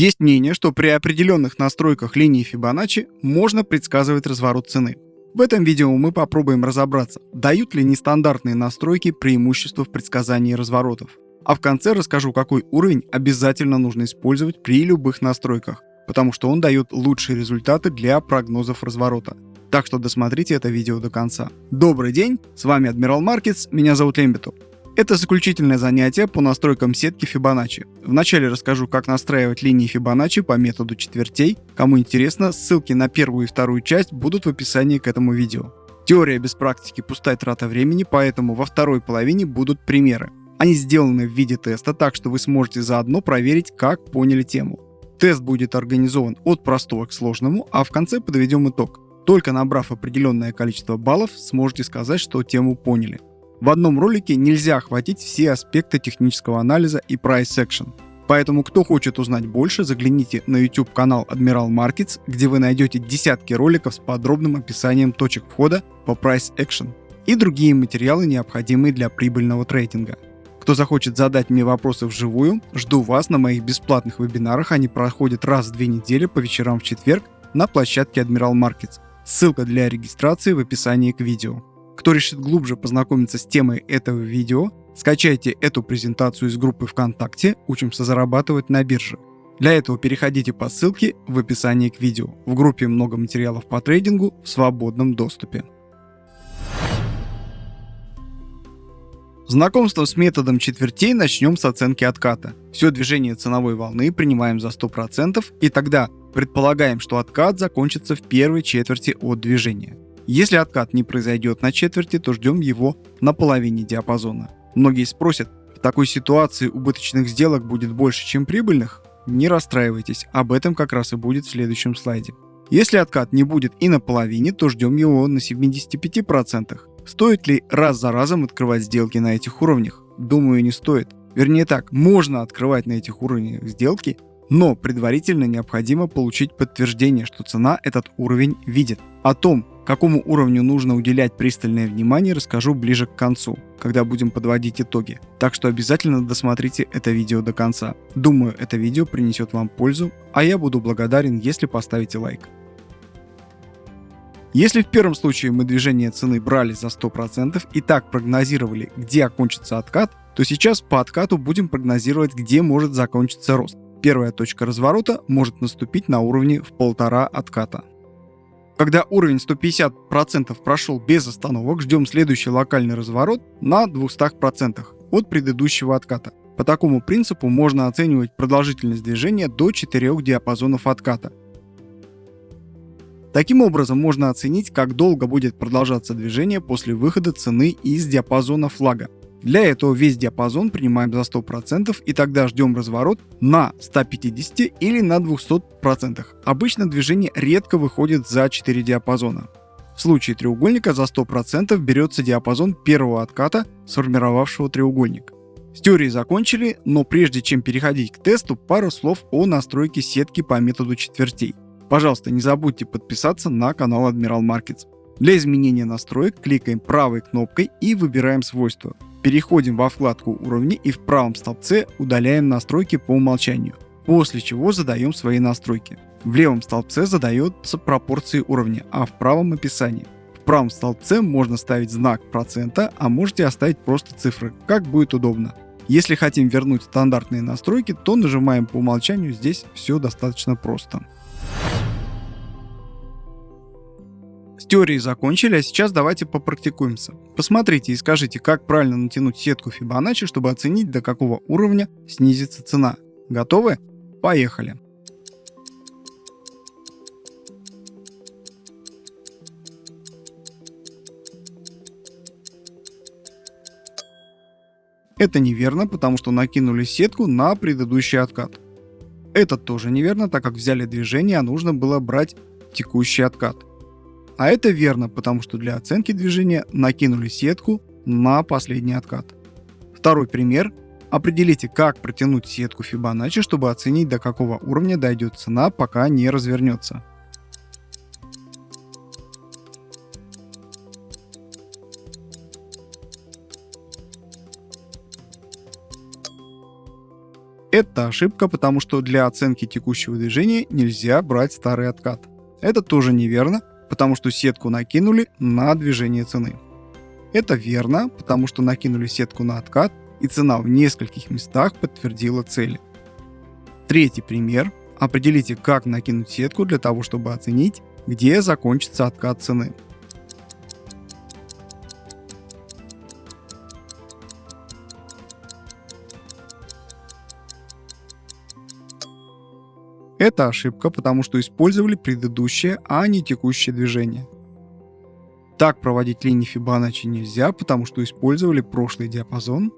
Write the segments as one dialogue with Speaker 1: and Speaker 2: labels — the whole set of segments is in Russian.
Speaker 1: Есть мнение, что при определенных настройках линии Fibonacci можно предсказывать разворот цены. В этом видео мы попробуем разобраться, дают ли нестандартные настройки преимущества в предсказании разворотов. А в конце расскажу, какой уровень обязательно нужно использовать при любых настройках, потому что он дает лучшие результаты для прогнозов разворота. Так что досмотрите это видео до конца. Добрый день, с вами Адмирал Маркетс, меня зовут Лембиту. Это заключительное занятие по настройкам сетки Fibonacci. Вначале расскажу, как настраивать линии Fibonacci по методу четвертей. Кому интересно, ссылки на первую и вторую часть будут в описании к этому видео. Теория без практики пустая трата времени, поэтому во второй половине будут примеры. Они сделаны в виде теста, так что вы сможете заодно проверить, как поняли тему. Тест будет организован от простого к сложному, а в конце подведем итог. Только набрав определенное количество баллов, сможете сказать, что тему поняли. В одном ролике нельзя охватить все аспекты технического анализа и price action. Поэтому, кто хочет узнать больше, загляните на YouTube канал Admiral Markets, где вы найдете десятки роликов с подробным описанием точек входа по price action и другие материалы, необходимые для прибыльного трейдинга. Кто захочет задать мне вопросы вживую, жду вас на моих бесплатных вебинарах. Они проходят раз в две недели по вечерам в четверг на площадке Admiral Markets. Ссылка для регистрации в описании к видео. Кто решит глубже познакомиться с темой этого видео, скачайте эту презентацию из группы ВКонтакте «Учимся зарабатывать на бирже». Для этого переходите по ссылке в описании к видео. В группе много материалов по трейдингу в свободном доступе. Знакомство с методом четвертей начнем с оценки отката. Все движение ценовой волны принимаем за 100% и тогда предполагаем, что откат закончится в первой четверти от движения. Если откат не произойдет на четверти, то ждем его на половине диапазона. Многие спросят, в такой ситуации убыточных сделок будет больше, чем прибыльных? Не расстраивайтесь, об этом как раз и будет в следующем слайде. Если откат не будет и на половине, то ждем его на 75%. Стоит ли раз за разом открывать сделки на этих уровнях? Думаю, не стоит. Вернее так, можно открывать на этих уровнях сделки, но предварительно необходимо получить подтверждение, что цена этот уровень видит. О том, Какому уровню нужно уделять пристальное внимание, расскажу ближе к концу, когда будем подводить итоги. Так что обязательно досмотрите это видео до конца. Думаю, это видео принесет вам пользу, а я буду благодарен, если поставите лайк. Если в первом случае мы движение цены брали за 100% и так прогнозировали, где окончится откат, то сейчас по откату будем прогнозировать, где может закончиться рост. Первая точка разворота может наступить на уровне в полтора отката. Когда уровень 150% прошел без остановок, ждем следующий локальный разворот на 200% от предыдущего отката. По такому принципу можно оценивать продолжительность движения до 4 диапазонов отката. Таким образом можно оценить, как долго будет продолжаться движение после выхода цены из диапазона флага. Для этого весь диапазон принимаем за 100% и тогда ждем разворот на 150 или на 200%. Обычно движение редко выходит за 4 диапазона. В случае треугольника за 100% берется диапазон первого отката, сформировавшего треугольник. С теорией закончили, но прежде чем переходить к тесту, пару слов о настройке сетки по методу четвертей. Пожалуйста, не забудьте подписаться на канал Admiral Markets. Для изменения настроек кликаем правой кнопкой и выбираем свойства. Переходим во вкладку уровни и в правом столбце удаляем настройки по умолчанию, после чего задаем свои настройки. В левом столбце задается пропорции уровня, а в правом описании. В правом столбце можно ставить знак процента, а можете оставить просто цифры, как будет удобно. Если хотим вернуть стандартные настройки, то нажимаем по умолчанию, здесь все достаточно просто. Теорией закончили, а сейчас давайте попрактикуемся. Посмотрите и скажите, как правильно натянуть сетку Fibonacci, чтобы оценить, до какого уровня снизится цена. Готовы? Поехали! Это неверно, потому что накинули сетку на предыдущий откат. Это тоже неверно, так как взяли движение, а нужно было брать текущий откат. А это верно, потому что для оценки движения накинули сетку на последний откат. Второй пример. Определите, как протянуть сетку Fibonacci, чтобы оценить, до какого уровня дойдет цена, пока не развернется. Это ошибка, потому что для оценки текущего движения нельзя брать старый откат. Это тоже неверно, потому что сетку накинули на движение цены. Это верно, потому что накинули сетку на откат, и цена в нескольких местах подтвердила цели. Третий пример. Определите, как накинуть сетку для того, чтобы оценить, где закончится откат цены. Это ошибка, потому что использовали предыдущее, а не текущее движение. Так проводить линии Фибоначчи нельзя, потому что использовали прошлый диапазон.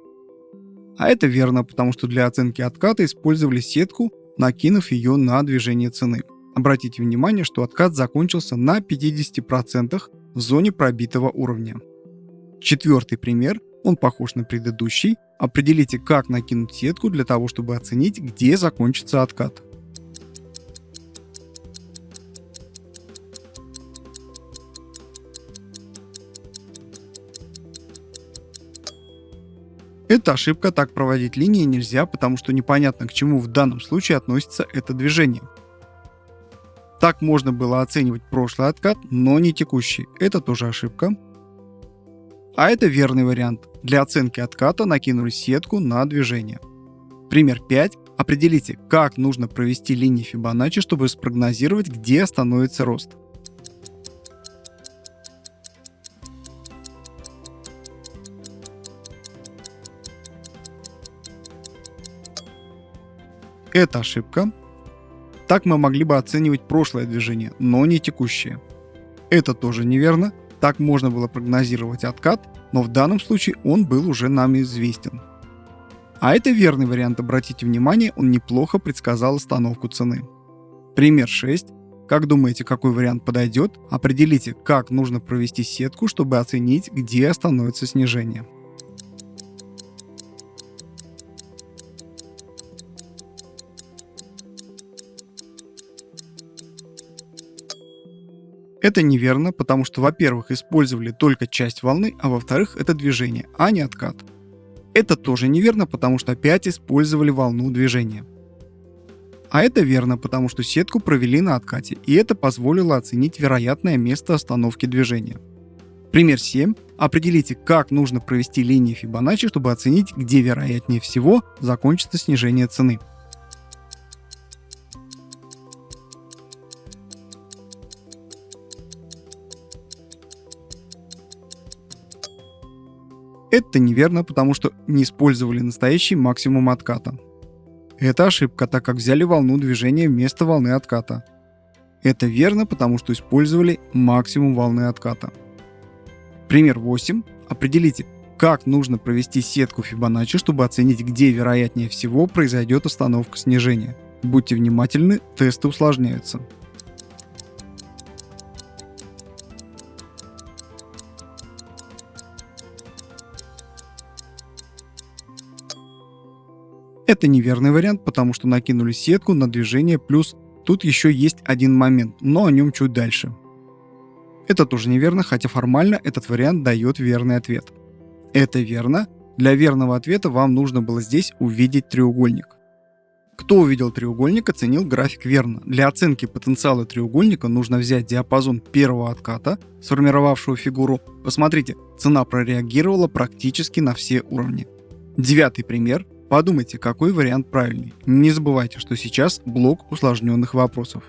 Speaker 1: А это верно, потому что для оценки отката использовали сетку, накинув ее на движение цены. Обратите внимание, что откат закончился на 50% в зоне пробитого уровня. Четвертый пример, он похож на предыдущий. Определите, как накинуть сетку для того, чтобы оценить, где закончится откат. Это ошибка, так проводить линии нельзя, потому что непонятно, к чему в данном случае относится это движение. Так можно было оценивать прошлый откат, но не текущий. Это тоже ошибка. А это верный вариант. Для оценки отката накинули сетку на движение. Пример 5. Определите, как нужно провести линии Фибоначчи, чтобы спрогнозировать, где остановится рост. Это ошибка. Так мы могли бы оценивать прошлое движение, но не текущее. Это тоже неверно. Так можно было прогнозировать откат, но в данном случае он был уже нам известен. А это верный вариант, обратите внимание, он неплохо предсказал остановку цены. Пример 6. Как думаете, какой вариант подойдет? Определите, как нужно провести сетку, чтобы оценить, где остановится снижение. Это неверно, потому что, во-первых, использовали только часть волны, а во-вторых, это движение, а не откат. Это тоже неверно, потому что опять использовали волну движения. А это верно, потому что сетку провели на откате, и это позволило оценить вероятное место остановки движения. Пример 7. Определите, как нужно провести линии Фибоначчи, чтобы оценить, где вероятнее всего закончится снижение цены. Это неверно, потому что не использовали настоящий максимум отката. Это ошибка, так как взяли волну движения вместо волны отката. Это верно, потому что использовали максимум волны отката. Пример 8. Определите, как нужно провести сетку Фибоначчи, чтобы оценить, где вероятнее всего произойдет остановка снижения. Будьте внимательны, тесты усложняются. Это неверный вариант, потому что накинули сетку на движение, плюс тут еще есть один момент, но о нем чуть дальше. Это тоже неверно, хотя формально этот вариант дает верный ответ. Это верно. Для верного ответа вам нужно было здесь увидеть треугольник. Кто увидел треугольник, оценил график верно. Для оценки потенциала треугольника нужно взять диапазон первого отката, сформировавшего фигуру. Посмотрите, цена прореагировала практически на все уровни. Девятый пример. Подумайте, какой вариант правильный. Не забывайте, что сейчас блок усложненных вопросов.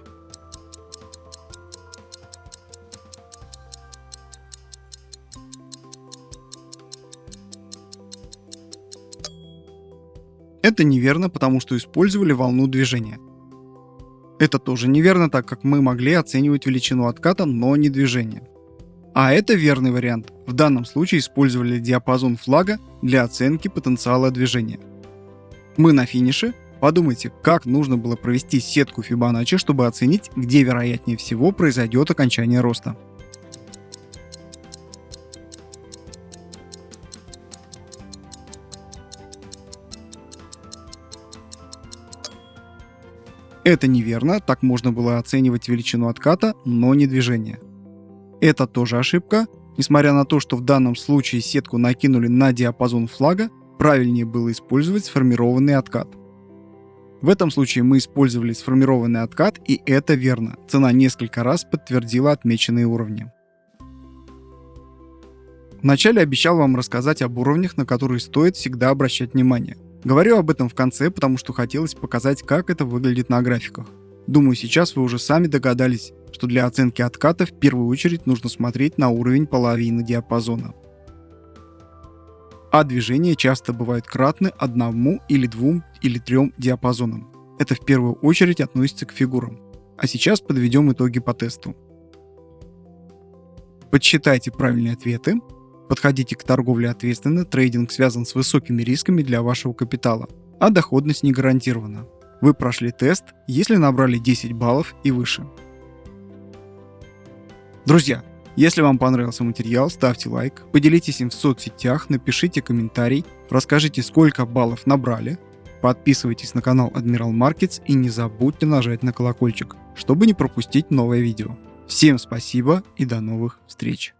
Speaker 1: Это неверно, потому что использовали волну движения. Это тоже неверно, так как мы могли оценивать величину отката, но не движение. А это верный вариант. В данном случае использовали диапазон флага для оценки потенциала движения. Мы на финише. Подумайте, как нужно было провести сетку Фибоначчи, чтобы оценить, где вероятнее всего произойдет окончание роста. Это неверно, так можно было оценивать величину отката, но не движение. Это тоже ошибка. Несмотря на то, что в данном случае сетку накинули на диапазон флага, правильнее было использовать сформированный откат. В этом случае мы использовали сформированный откат, и это верно. Цена несколько раз подтвердила отмеченные уровни. Вначале обещал вам рассказать об уровнях, на которые стоит всегда обращать внимание. Говорю об этом в конце, потому что хотелось показать, как это выглядит на графиках. Думаю, сейчас вы уже сами догадались, что для оценки отката в первую очередь нужно смотреть на уровень половины диапазона. А движения часто бывают кратны одному или двум или трем диапазонам. Это в первую очередь относится к фигурам. А сейчас подведем итоги по тесту. Подсчитайте правильные ответы, подходите к торговле ответственно, трейдинг связан с высокими рисками для вашего капитала, а доходность не гарантирована. Вы прошли тест, если набрали 10 баллов и выше. Друзья, если вам понравился материал, ставьте лайк, поделитесь им в соцсетях, напишите комментарий, расскажите, сколько баллов набрали, подписывайтесь на канал Admiral Markets и не забудьте нажать на колокольчик, чтобы не пропустить новое видео. Всем спасибо и до новых встреч!